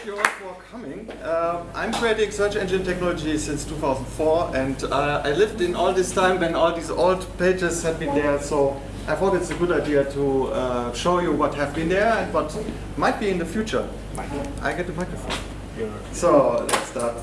thank you all for coming. Uh, I'm creating search engine technology since 2004 and uh, I lived in all this time when all these old pages had been there so I thought it's a good idea to uh, show you what have been there and what might be in the future. I get the microphone. So let's start.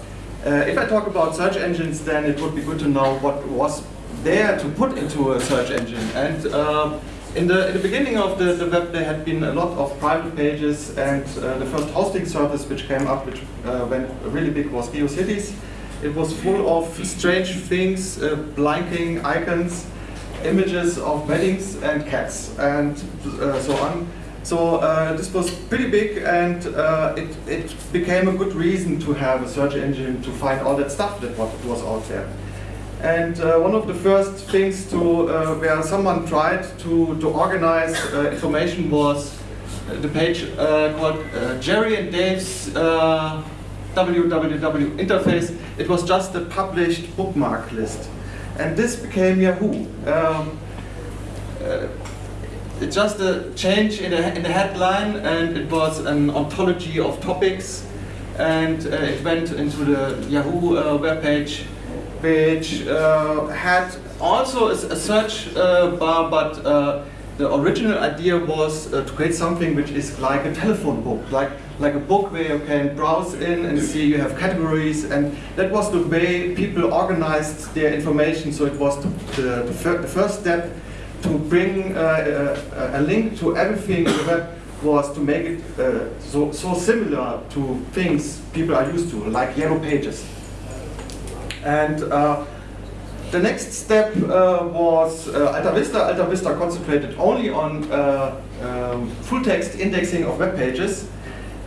Uh, if I talk about search engines then it would be good to know what was there to put into a search engine and uh, in the, in the beginning of the, the web there had been a lot of private pages and uh, the first hosting service which came up, which uh, went really big, was GeoCities. It was full of strange things, uh, blinking icons, images of weddings and cats and uh, so on. So uh, this was pretty big and uh, it, it became a good reason to have a search engine to find all that stuff that was out there. And uh, one of the first things to uh, where someone tried to, to organize uh, information was uh, the page uh, called uh, Jerry and Dave's www interface. It was just a published bookmark list. And this became Yahoo. Um, it's just a change in the, in the headline and it was an ontology of topics and it went into the Yahoo web page which uh, had also a, search uh, bar, but uh, the original idea was to create something which is like a telephone book, like like a book where you can browse in and see you have categories, and that was the way people organized their information. So it was the, the, the, fir the first step to bring uh, a, a, link to everything in the web was to make it uh, so, so similar to things people are used to, like yellow pages. And uh, the next step uh, was uh, Alta Vista. Alta Vista concentrated only on uh, um, full text indexing of web pages.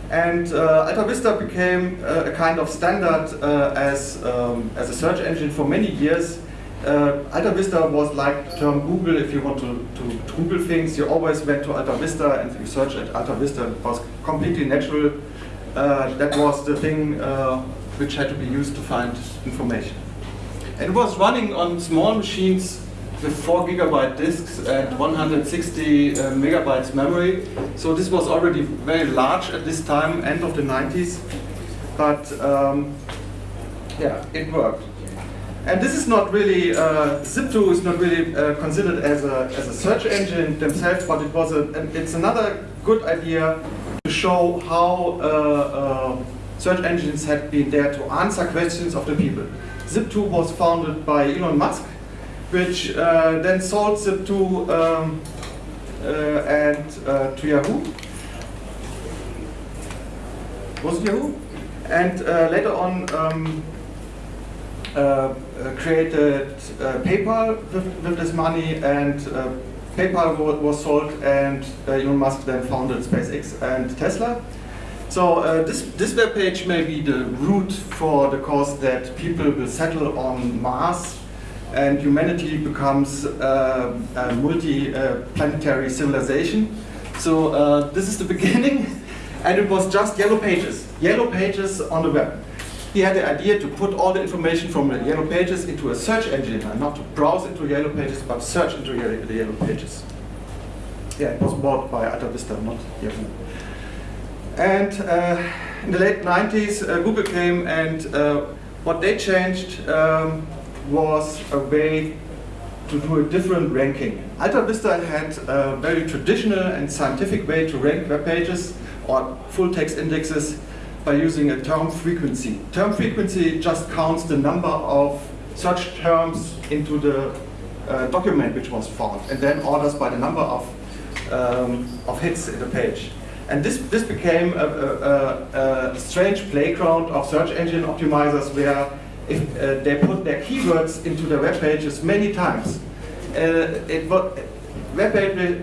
And uh, Alta Vista became uh, a kind of standard as, um, as a search engine for many years. Alta Vista was like the term Google. If you want to, to, to, Google things, you always went to Alta Vista and you search at Alta Vista. It was completely natural. that was the thing which had to be used to find information. And it was running on small machines with 4 gigabyte disks and 160 uh, megabytes memory. So this was already very large at this time, end of the 90s. But um, yeah, it worked. And this is not really, uh, Zip2 is not really uh, considered as a, as a search engine themselves, but it was a, it's another good idea to show how uh, uh search engines had been there to answer questions of the people. Zip2 was founded by Elon Musk, which uh, then sold Zip2 um, uh, and uh, to Yahoo. Was it Yahoo? And uh, later on um, uh, created PayPal with, with, this money and PayPal was sold and Elon Musk then founded SpaceX and Tesla. So uh, this, this web page may be the route for the cause that people will settle on Mars and humanity becomes uh, a multi-planetary civilization. So uh, this is the beginning and it was just yellow pages, yellow pages on the web. He had the idea to put all the information from the yellow pages into a search engine and not to browse into yellow pages but search into the yellow pages. Yeah, it was bought by Alta Vista, not Yahoo. And uh, in the late 90s, uh, Google came and uh, what they changed um, was a way to do a different ranking. Alta Vista had a very traditional and scientific way to rank web pages or full text indexes by using a term frequency. Term frequency just counts the number of search terms into the uh, document which was found and then orders by the number of, um, of hits in the page. And this, this became a, a, a, strange playground of search engine optimizers where if uh, they put their keywords into their web pages many times, uh, it, web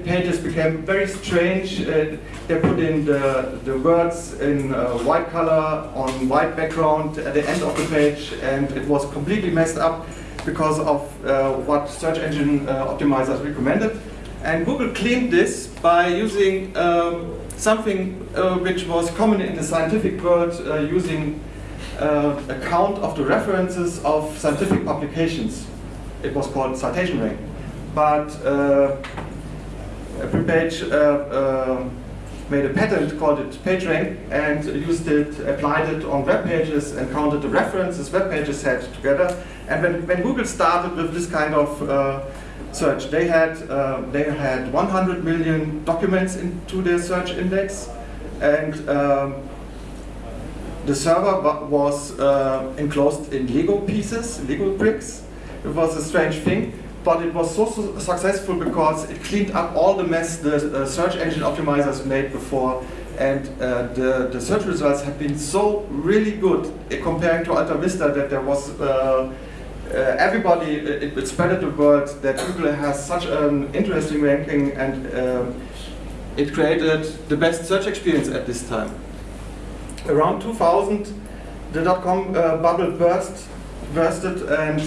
pages became very strange. Uh, they put in the, the words in uh, white color on white background at the end of the page, and it was completely messed up because of uh, what search engine uh, optimizers recommended. And Google cleaned this by using um, something uh, which was common in the scientific world uh, using uh, a count of the references of scientific publications. It was called citation rank. But Larry Page uh, uh, made a patent called it PageRank and used it, applied it on web pages and counted the references web pages had together. And when, when Google started with this kind of uh, search, they had uh, they had 100 million documents into their search index, and um, the server was uh, enclosed in Lego pieces, Lego bricks. It was a strange thing but it was so, successful because it cleaned up all the mess the uh, search engine optimizers made before and uh, the, the search results have been so really good uh, comparing to Alta Vista that there was uh, uh everybody, it, it spread the word that Google has such an interesting ranking and um, it created the best search experience at this time. Around 2000, the dot-com uh, bubble burst, bursted and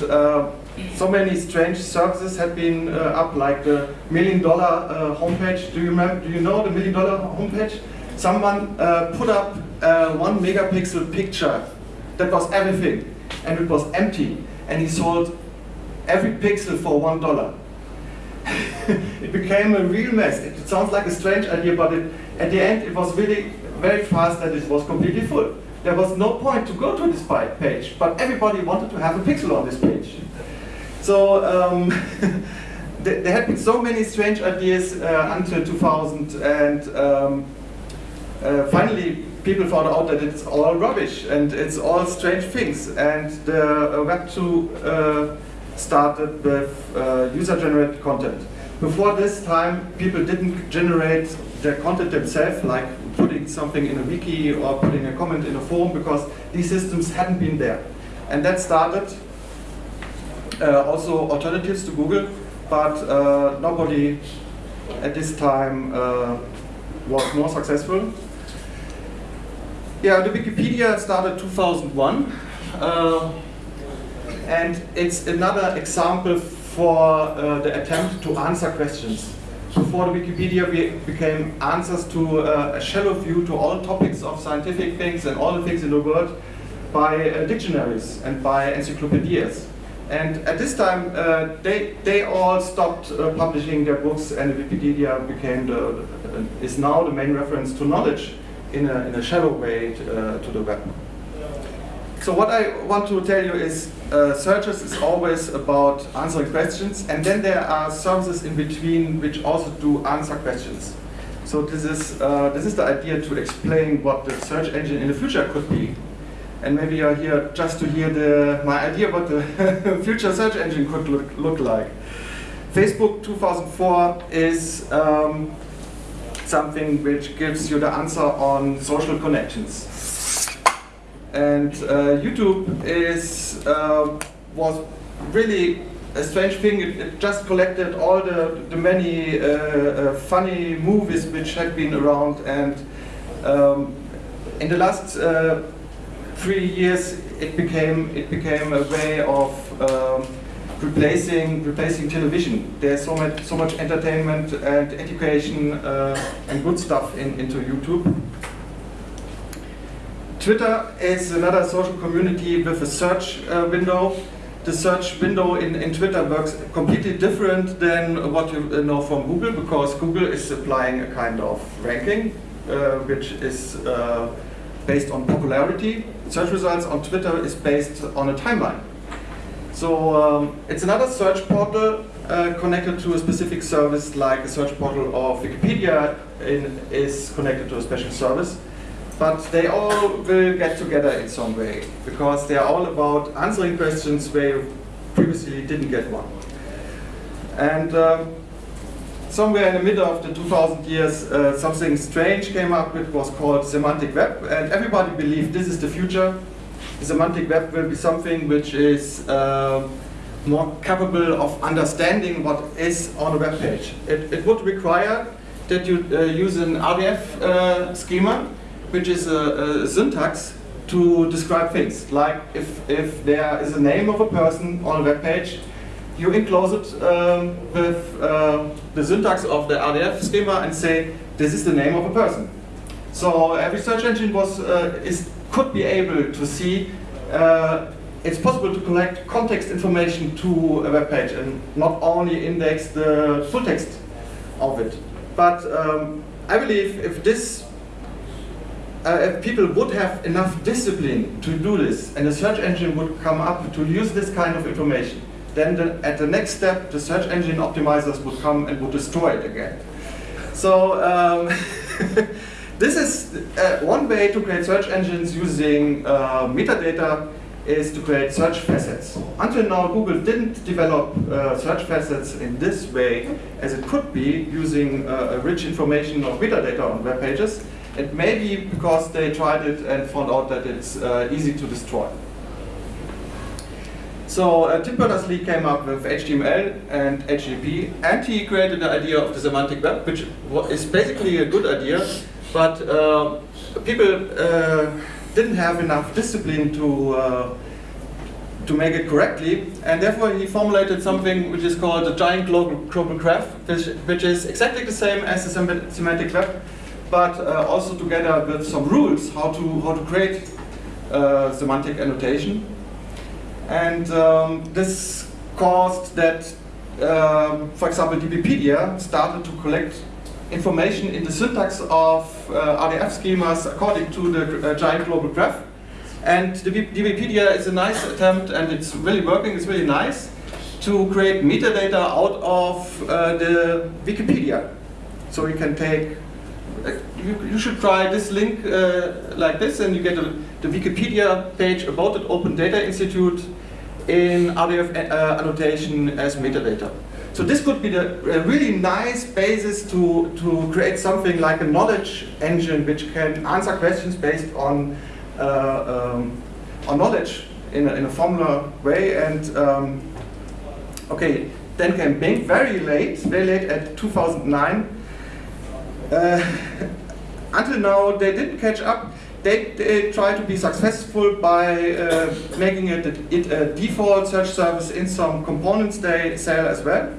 so many strange services had been uh, up, like the million dollar uh, homepage. Do you remember? Do you know the million dollar homepage? Someone uh, put up a one megapixel picture that was everything, and it was empty, and he sold every pixel for one dollar. it became a real mess. It sounds like a strange idea, but it, at the end it was really very fast that it was completely full. There was no point to go to this page, but everybody wanted to have a pixel on this page. So um, there had been so many strange ideas uh, until 2000, and um, uh, finally people found out that it's all rubbish and it's all strange things. And the uh, Web 2 uh, started with uh, user-generated content. Before this time, people didn't generate their content themselves, like putting something in a wiki or putting a comment in a forum, because these systems hadn't been there. And that started uh, also alternatives to Google, but uh, nobody at this time uh, was more successful. Yeah, the Wikipedia started 2001, uh, and it's another example for uh, the attempt to answer questions. Before the Wikipedia we became answers to uh, a shallow view to all topics of scientific things and all the things in the world by dictionaries and by encyclopedias. And at this time, uh, they, they all stopped uh, publishing their books and the Wikipedia became the, uh, is now the main reference to knowledge in a, in a shallow way to, uh, to the web. So what I want to tell you is uh, searches is always about answering questions and then there are services in between which also do answer questions. So this is, uh, this is the idea to explain what the search engine in the future could be and maybe you're here just to hear the, my idea what the future search engine could look, look like. Facebook 2004 is um, something which gives you the answer on social connections. And uh, YouTube is uh, was really a strange thing. It, it, just collected all the, the many uh, uh funny movies which had been around and um, in the last uh, three years, it became it became a way of um, replacing replacing television. There's so much so much entertainment and education uh, and good stuff in, into YouTube. Twitter is another social community with a search uh, window. The search window in, in Twitter works completely different than what you know from Google because Google is applying a kind of ranking uh, which is uh, based on popularity. Search results on Twitter is based on a timeline. So um, it's another search portal uh, connected to a specific service like a search portal of Wikipedia in, is connected to a special service. But they all will get together in some way because they are all about answering questions where you previously didn't get one. And um, somewhere in the middle of the 2000 years, uh, something strange came up. It was called semantic web, and everybody believed this is the future. The semantic web will be something which is uh, more capable of understanding what is on a web page. It, it would require that you uh, use an RDF uh, schema, which is a, a syntax to describe things. Like if, if there is a name of a person on a web page, you enclose it um, with uh, the syntax of the RDF schema and say, this is the name of a person. So every search engine was, uh, is, could be able to see uh, it's possible to collect context information to a web page and not only index the full text of it. But um, I believe if this, uh, if people would have enough discipline to do this, and the search engine would come up to use this kind of information, then the, at the next step, the search engine optimizers would come and would destroy it again. So um, this is uh, one way to create search engines using uh, metadata is to create search facets. Until now, Google didn't develop uh, search facets in this way as it could be using uh, rich information of metadata on web pages. It may be because they tried it and found out that it's uh, easy to destroy. So uh, Tim Berners-Lee came up with HTML and HTTP, and he created the idea of the semantic web, which is basically a good idea, but uh, people uh, didn't have enough discipline to uh, to make it correctly, and therefore he formulated something which is called the giant global, global graph, which, which is exactly the same as the semantic web, but uh, also together with some rules how to how to create uh, semantic annotation. And um, this caused that, um, for example, DBpedia started to collect information in the syntax of uh, RDF schemas according to the uh, giant global graph. And the DBpedia is a nice attempt, and it's really working, it's really nice, to create metadata out of uh, the Wikipedia. So you can take, uh, you, you, should try this link uh, like this, and you get a, the Wikipedia page about the Open Data Institute in RDF uh, annotation as metadata. So this could be the, a really nice basis to, to create something like a knowledge engine which can answer questions based on, uh, um, on knowledge in a, in a formula way. And um, okay, then came Bing very late, very late at 2009. Uh, until now, they didn't catch up they, they, try to be successful by uh, making it it a, default search service in some components they sell as well.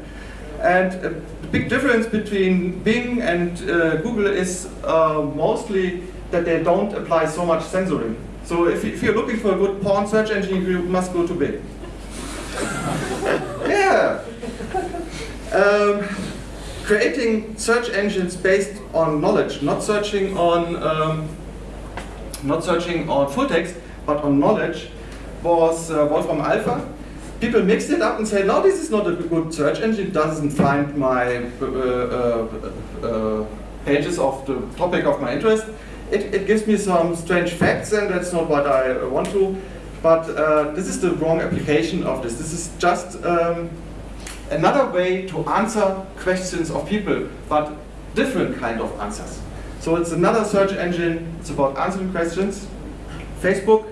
And a big difference between Bing and uh, Google is uh, mostly that they don't apply so much censoring. So if, if you're looking for a good porn search engine, you must go to Bing. yeah. Um, creating search engines based on knowledge, not searching on um, not searching on full text, but on knowledge, was uh, Wolfram Alpha. People mixed it up and said, no, this is not a good search engine, it doesn't find my uh, uh, uh, pages of the topic of my interest. It, it, gives me some strange facts and that's not what I want to. But uh, this is the wrong application of this. This is just um, another way to answer questions of people, but different kind of answers. So it's another search engine, it's about answering questions. Facebook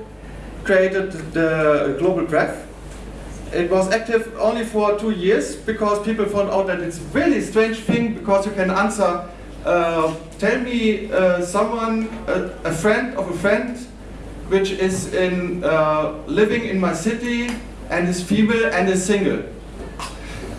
created the global graph. It was active only for two years because people found out that it's really strange thing because you can answer, uh, tell me uh, someone, a, a, friend of a friend, which is in uh, living in my city and is feeble and is single.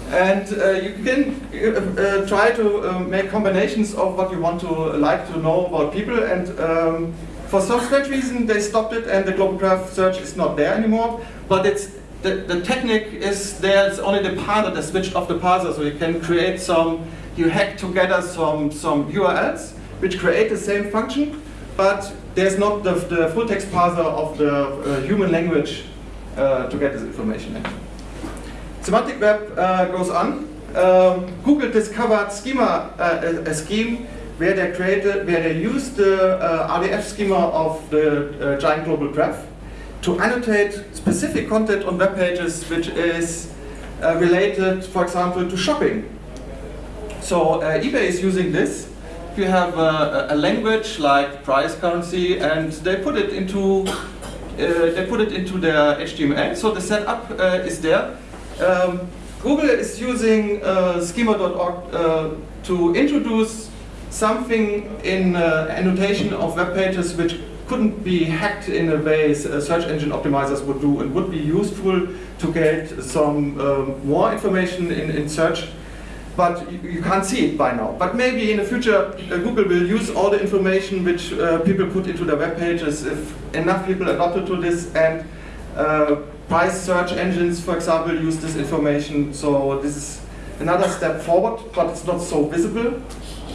And uh, you can uh, uh, try to uh, make combinations of what you want to like to know about people. And um, for some strange reason, they stopped it, and the global graph search is not there anymore. But it's the, the technique is there's only the parser that switched off the parser, so you can create some. You hack together some some URLs which create the same function, but there's not the, the full text parser of the uh, human language uh, to get this information. In. Semantic web uh, goes on. Um, Google discovered schema, uh, a, a, scheme where they created, where they used the uh, RDF schema of the uh, giant global graph to annotate specific content on web pages which is uh, related, for example, to shopping. So uh, eBay is using this. You have a, a, language like price currency, and they put it into they put it into their HTML. So the setup is there um, Google is using uh, schema.org uh, to introduce something in uh, annotation of web pages which couldn't be hacked in a way uh, search engine optimizers would do and would be useful to get some um, more information in, in search but you, can't see it by now. But maybe in the future uh, Google will use all the information which uh, people put into their web pages if enough people adopted to this and uh, price search engines, for example, use this information. So this is another step forward, but it's not so visible,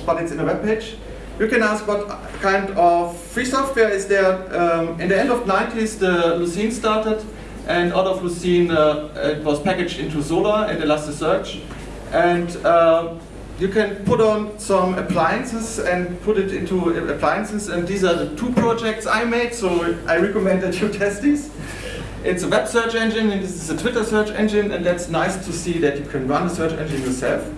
but it's in a web page. You can ask what kind of free software is there. Um, in the end of 90s, the Lucene started, and out of Lucene, uh, it was packaged into Solr and Elasticsearch. And uh, you can put on some appliances and put it into appliances, and these are the two projects I made, so I recommend that you test these. It's a web search engine, and this is a Twitter search engine, and that's nice to see that you can run a search engine yourself.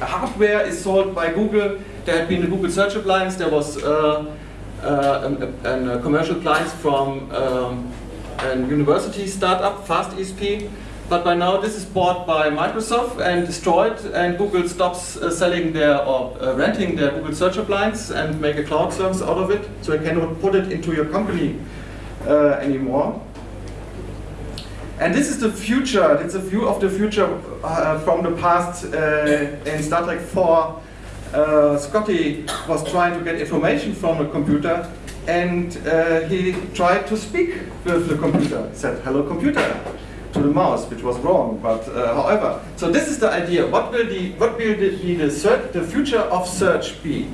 The hardware is sold by Google. There had been a Google Search Appliance. There was uh, uh, a, commercial appliance from um, a university startup, FastESP. But by now this is bought by Microsoft and destroyed, and Google stops uh, selling their or uh, renting their Google Search Appliance and make a cloud service out of it, so you cannot put it into your company uh, anymore. And this is the future, it's a view of the future uh, from the past uh, in Star Trek 4. Uh, Scotty was trying to get information from a computer and uh, he tried to speak with the computer. Said, hello computer, to the mouse, which was wrong, but uh, however. So this is the idea. What will, the, what will be the, search, the future of search be?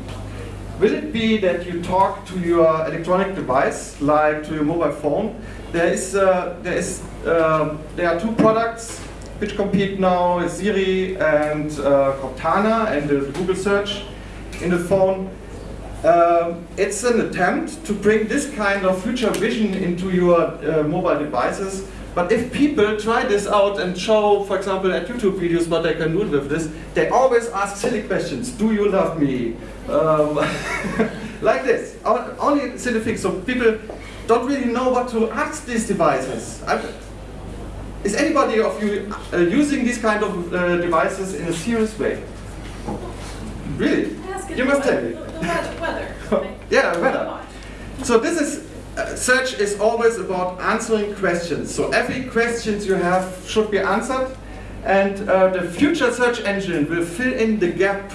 Will it be that you talk to your electronic device, like to your mobile phone? There is, uh, there is, uh, there are two products which compete now: Siri and uh, Cortana, and the Google search in the phone. Um, it's an attempt to bring this kind of future vision into your uh, mobile devices. But if people try this out and show, for example, at YouTube videos what they can do with this, they always ask silly questions. Do you love me? Um, like this, only silly things. So people don't really know what to ask these devices. I've, is anybody of you uh, using these kind of uh, devices in a serious way? Really? You must tell me. The weather. yeah, weather. So this is uh, search is always about answering questions. So every question you have should be answered, and uh, the future search engine will fill in the gap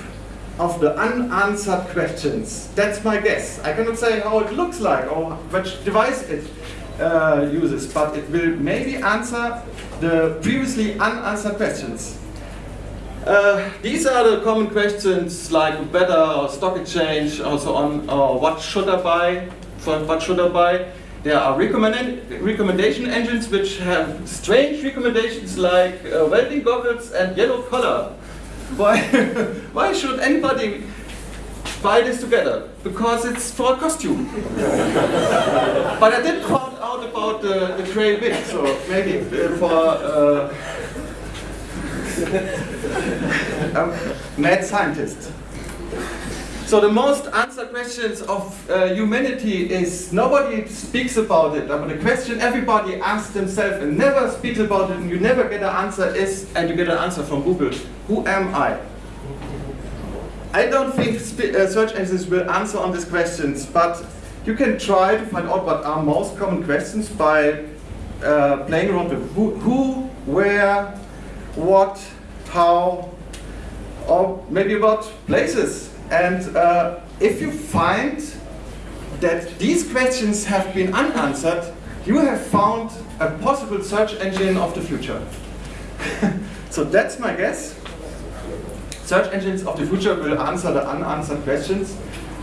of the unanswered questions. That's my guess. I cannot say how it looks like or which device it uh, uses, but it will maybe answer the previously unanswered questions. Uh, these are the common questions like weather or stock exchange or so on, or what should I buy, what should I buy. There are recommend recommendation engines which have strange recommendations like uh, welding goggles and yellow color. Why, why should anybody buy this together? Because it's for a costume. but I did out about the, the gray wig, so maybe for uh, a mad scientist. So the most answered questions of uh, humanity is nobody speaks about it. But the question everybody asks themselves and never speaks about it and you never get an answer is, and you get an answer from Google, who am I? I don't think uh, search engines will answer on these questions, but you can try to find out what are most common questions by uh, playing around with who, who, where, what, how, or maybe about places. And uh, if you find that these questions have been unanswered, you have found a possible search engine of the future. so that's my guess. Search engines of the future will answer the unanswered questions.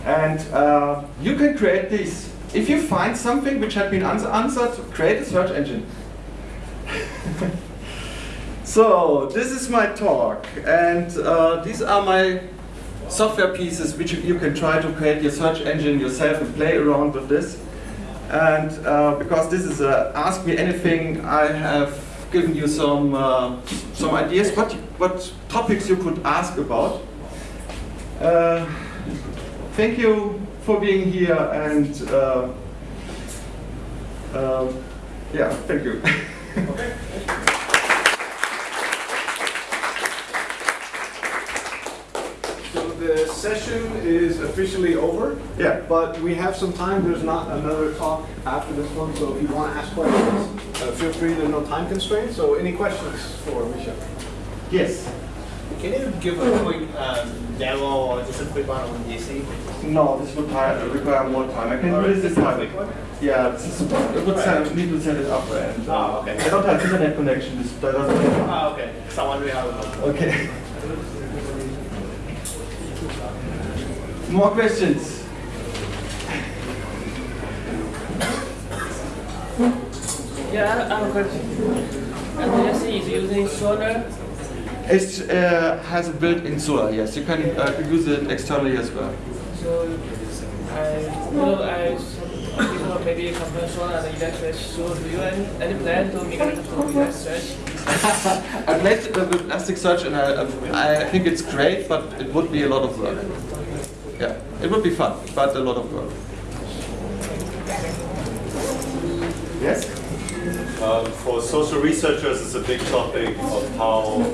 And uh, you can create these. If you find something which had been answered, create a search engine. so this is my talk. And uh, these are my software pieces which you can try to create your search engine yourself and play around with this. And uh, because this is a Ask Me Anything, I have given you some, uh, some ideas what, what topics you could ask about. Uh, thank you for being here and uh, uh, yeah, thank you. okay. So the session is officially over. Yeah. But we have some time. There's not another talk after this one. So if you want to ask questions, uh, feel free. There's no time constraints. So any questions for Michel? Yes. Can you give a quick um, demo or just a quick one on DC? No, this would require more time. I can do this this time. Yeah, this is, it would set, need to set it up and uh, oh, okay. I don't have internet connection. This doesn't. Ah, okay. So I'm wondering it Okay. More questions? Yeah, I have a question. LTSC is using Solr. It uh, has a built-in Solr, yes. You can uh, use it externally as well. So I know I people maybe compare Solr and Elasticsearch. So do you have any, any plan to migrate to Elasticsearch? I played uh, with Elasticsearch and I, I think it's great, but it would be a lot of work. Yeah, it would be fun, but a lot of work. Yes? Um, for social researchers, it's a big topic of how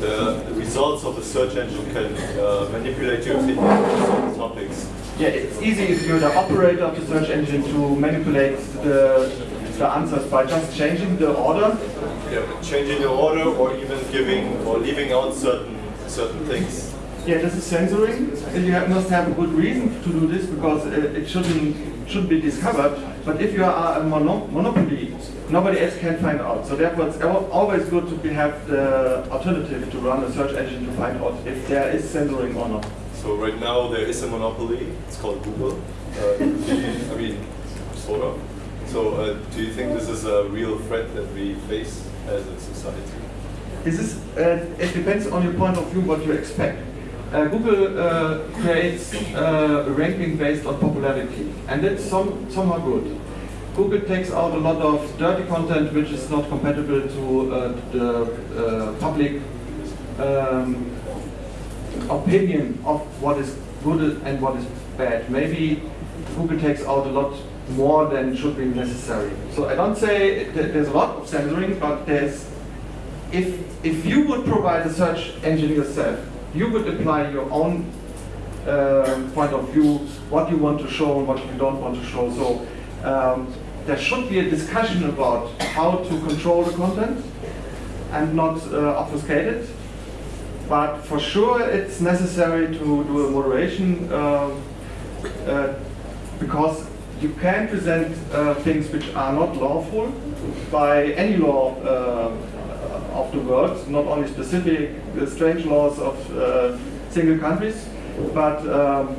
the, the results of the search engine can uh, manipulate your opinion on certain topics. Yeah, it's easy if you're the operator of the search engine to manipulate the, the answers by just changing the order. Yeah, changing the order or even giving or leaving out certain certain things. Yeah, this is censoring. And you have, must have a good reason to do this because uh, it shouldn't should be discovered. But if you are a mono monopoly, nobody else can find out. So therefore, it's always good to have the alternative to run a search engine to find out if there is censoring or not. So right now there is a monopoly. It's called Google. Uh, I mean, sort of. So uh, do you think this is a real threat that we face as a society? This is, uh, it depends on your point of view what you expect. Uh, Google uh, creates uh, a ranking based on popularity, and that's some, somehow good. Google takes out a lot of dirty content which is not compatible to uh, the uh, public um, opinion of what is good and what is bad. Maybe Google takes out a lot more than should be necessary. So I don't say there's a lot of censoring, but there's if if you would provide a search engine yourself, you would apply your own uh, point of view, what you want to show and what you don't want to show. So um, there should be a discussion about how to control the content and not uh, obfuscate it. But for sure, it's necessary to do a moderation uh, uh, because you can present uh, things which are not lawful by any law uh, of the world, not only specific strange laws of uh, single countries, but um,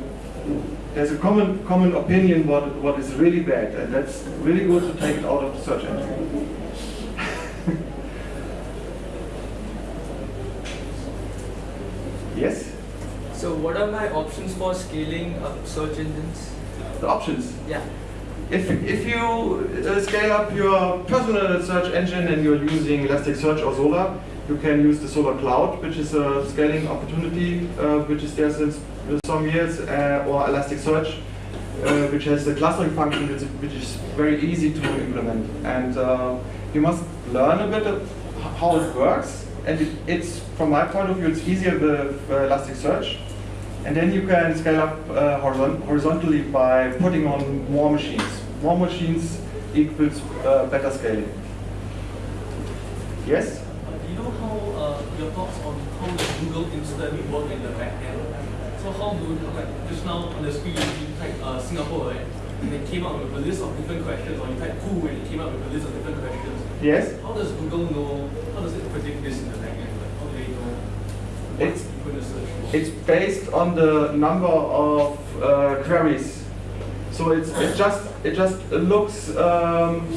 there's a common common opinion what what is really bad, and that's really good to take it out of the search engine. yes, So what are my options for scaling up search engines? the options. Yeah. If, if you uh, scale up your personal search engine and you're using Elasticsearch or Solr, you can use the Solr Cloud, which is a scaling opportunity, uh, which is there since some years, uh, or Elasticsearch, uh, which has a clustering function which is, very easy to implement. And uh, you must learn a bit of how it works. And it, it's, from my point of view, it's easier with uh, Elasticsearch. And then you can scale up uh, horizontally by putting on more machines. More machines equals uh, better scaling. Yes? Uh, Do you know how uh, your thoughts on how does Google instantly work in the back end? So how do like just now on the screen you type uh, Singapore right? And it came up with a list of different questions, or you type who and it came up with a list of different questions. Yes? How does Google know? How does it predict this in the back end? Like how do they know It's- you're going to search for? It's based on the number of uh, queries. So it's it just it just looks um,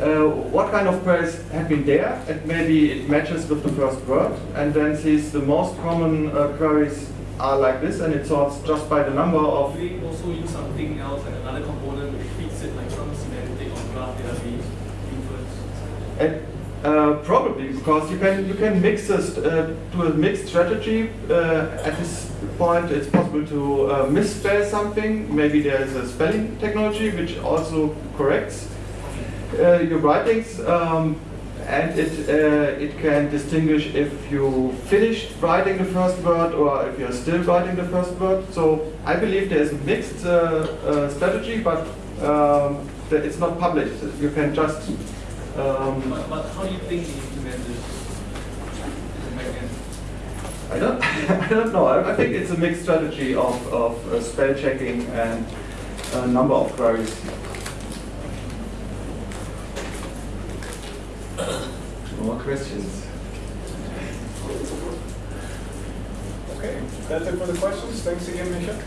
uh, what kind of queries have been there, and maybe it matches with the first word, and then sees the most common uh, queries are like this, and it sorts just by the number of. They also use something else, like another component which feeds it like some semantic or graph database inference? Uh, probably because you can you can mix this uh, to a mixed strategy. Uh, at this point, it's possible to uh, misspell something. Maybe there is a spelling technology which also corrects uh, your writings, um, and it uh, it can distinguish if you finished writing the first word or if you're still writing the first word. So I believe there is a mixed strategy, but um, it's not published. You can just um, But, but how do you think they implement this in the back end? I don't, I don't know. I, I think it's a mixed strategy of, of uh, spell checking and a number of queries. More questions? Okay, that's it for the questions. Thanks again, Misha.